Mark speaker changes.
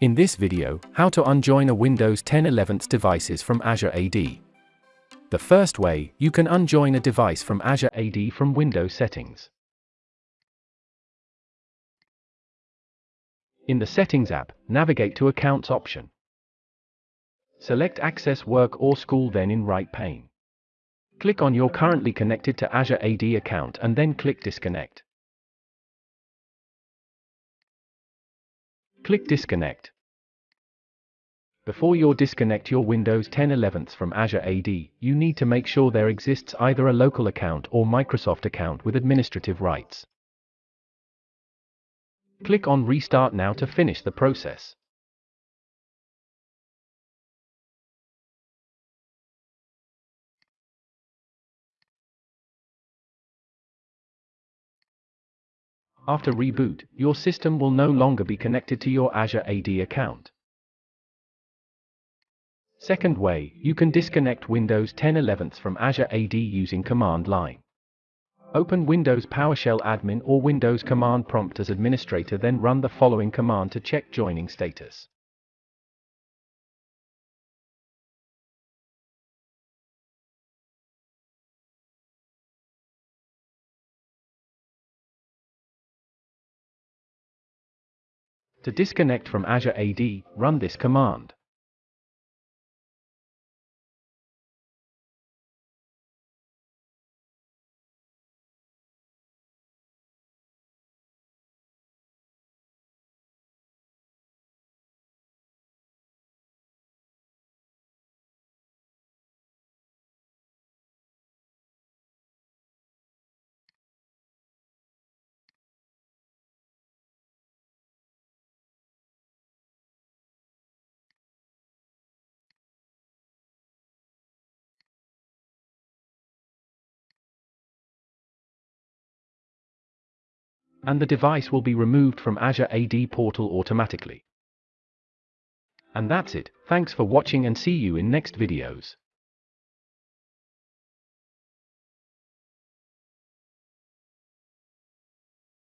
Speaker 1: In this video, how to unjoin a Windows 10 11th devices from Azure AD. The first way, you can unjoin a device from Azure AD from Windows settings. In the Settings app, navigate to Accounts option. Select Access Work or School then in right pane. Click on your currently connected to Azure AD account and then click Disconnect. Click Disconnect. Before you disconnect your Windows 10 11th from Azure AD, you need to make sure there exists either a local account or Microsoft account with administrative rights. Click on Restart now to finish the process. After reboot, your system will no longer be connected to your Azure AD account. Second way, you can disconnect Windows 10 11 from Azure AD using command line. Open Windows PowerShell admin or Windows command prompt as administrator then run the following command to check joining status. To disconnect from Azure AD, run this command. And the device will be removed from Azure AD portal automatically. And that's it, thanks for watching and see you in next videos.